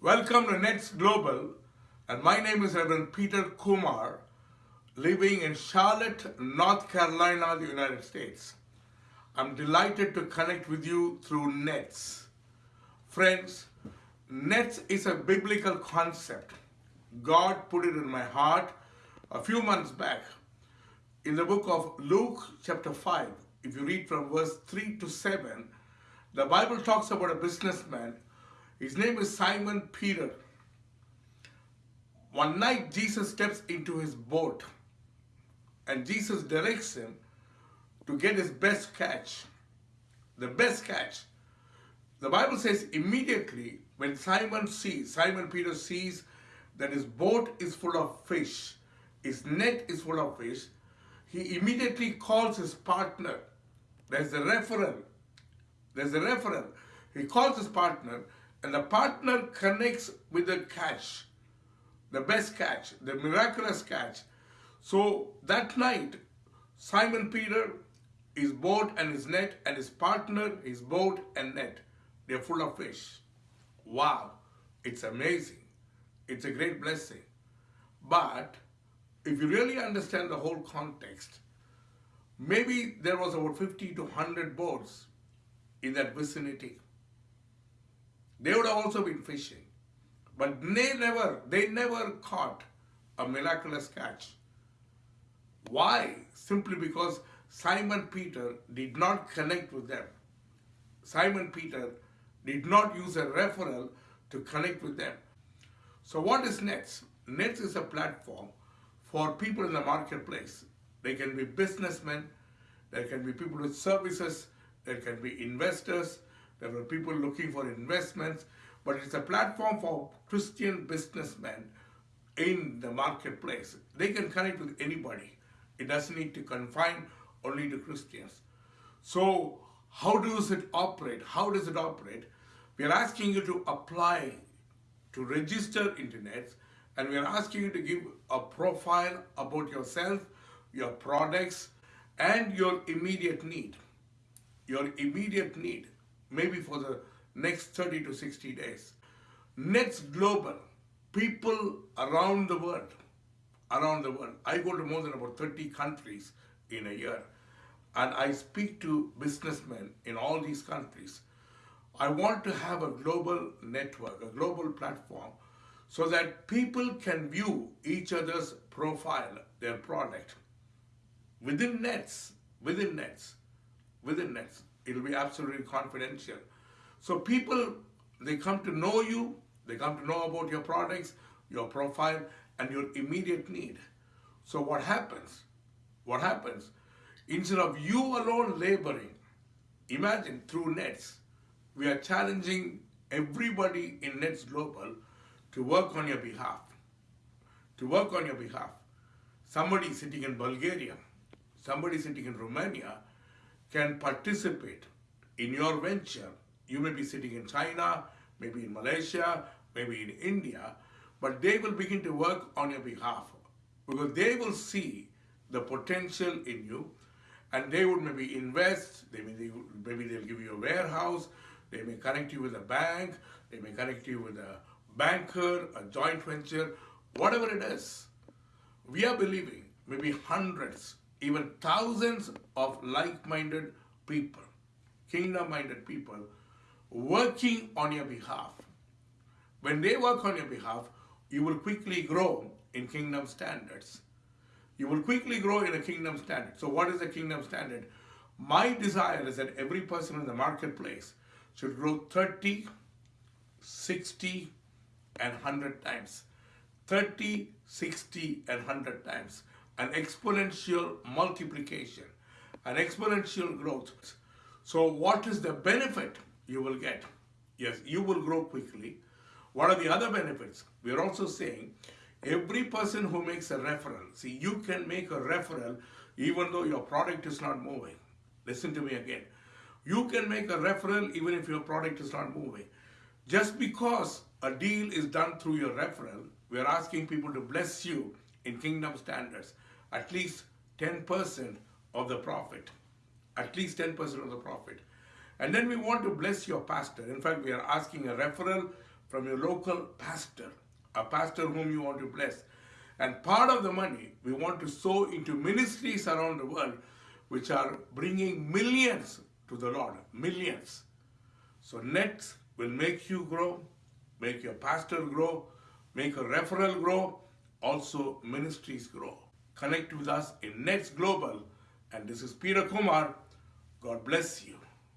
Welcome to Nets Global, and my name is Reverend Peter Kumar, living in Charlotte, North Carolina, the United States. I'm delighted to connect with you through Nets. Friends, Nets is a biblical concept. God put it in my heart a few months back. In the book of Luke, chapter 5, if you read from verse 3 to 7, the Bible talks about a businessman. His name is Simon Peter. One night, Jesus steps into his boat and Jesus directs him to get his best catch. The best catch. The Bible says immediately when Simon sees, Simon Peter sees that his boat is full of fish, his net is full of fish, he immediately calls his partner. There's a referral. There's a referral. He calls his partner and the partner connects with the catch, the best catch, the miraculous catch. So that night, Simon Peter, his boat and his net, and his partner, his boat and net, they're full of fish. Wow, it's amazing. It's a great blessing. But if you really understand the whole context, maybe there was about 50 to 100 boats in that vicinity. They would have also been fishing. But they never, they never caught a miraculous catch. Why? Simply because Simon Peter did not connect with them. Simon Peter did not use a referral to connect with them. So what is Nets? Nets is a platform for people in the marketplace. They can be businessmen, there can be people with services, there can be investors, there were people looking for investments, but it's a platform for Christian businessmen in the marketplace. They can connect with anybody. It doesn't need to confine only to Christians. So how does it operate? How does it operate? We are asking you to apply to register internet and we are asking you to give a profile about yourself, your products, and your immediate need. Your immediate need, maybe for the next 30 to 60 days. Nets Global, people around the world, around the world. I go to more than about 30 countries in a year and I speak to businessmen in all these countries. I want to have a global network, a global platform so that people can view each other's profile, their product. Within nets, within nets, within nets, it'll be absolutely confidential. So people, they come to know you, they come to know about your products, your profile, and your immediate need. So what happens? What happens? Instead of you alone laboring, imagine through Nets, we are challenging everybody in Nets Global to work on your behalf. To work on your behalf. Somebody sitting in Bulgaria, somebody sitting in Romania can participate in your venture. You may be sitting in China, maybe in Malaysia, maybe in India, but they will begin to work on your behalf because they will see the potential in you and they would maybe invest, they may, maybe they'll give you a warehouse, they may connect you with a bank, they may connect you with a banker, a joint venture, whatever it is. We are believing maybe hundreds, even thousands of like-minded people, kingdom-minded people, working on your behalf. When they work on your behalf, you will quickly grow in kingdom standards. You will quickly grow in a kingdom standard. So what is a kingdom standard? My desire is that every person in the marketplace should grow 30, 60, and 100 times. 30, 60, and 100 times. An exponential multiplication, an exponential growth. So what is the benefit you will get? Yes, you will grow quickly. What are the other benefits? We are also saying every person who makes a referral, see, you can make a referral even though your product is not moving. Listen to me again. You can make a referral even if your product is not moving. Just because a deal is done through your referral, we are asking people to bless you in kingdom standards, at least 10% of the profit. At least 10% of the profit. And then we want to bless your pastor. In fact, we are asking a referral from your local pastor, a pastor whom you want to bless. And part of the money we want to sow into ministries around the world which are bringing millions to the Lord. Millions. So Nets will make you grow, make your pastor grow, make a referral grow, also ministries grow. Connect with us in Nets Global. And this is Peter Kumar. God bless you.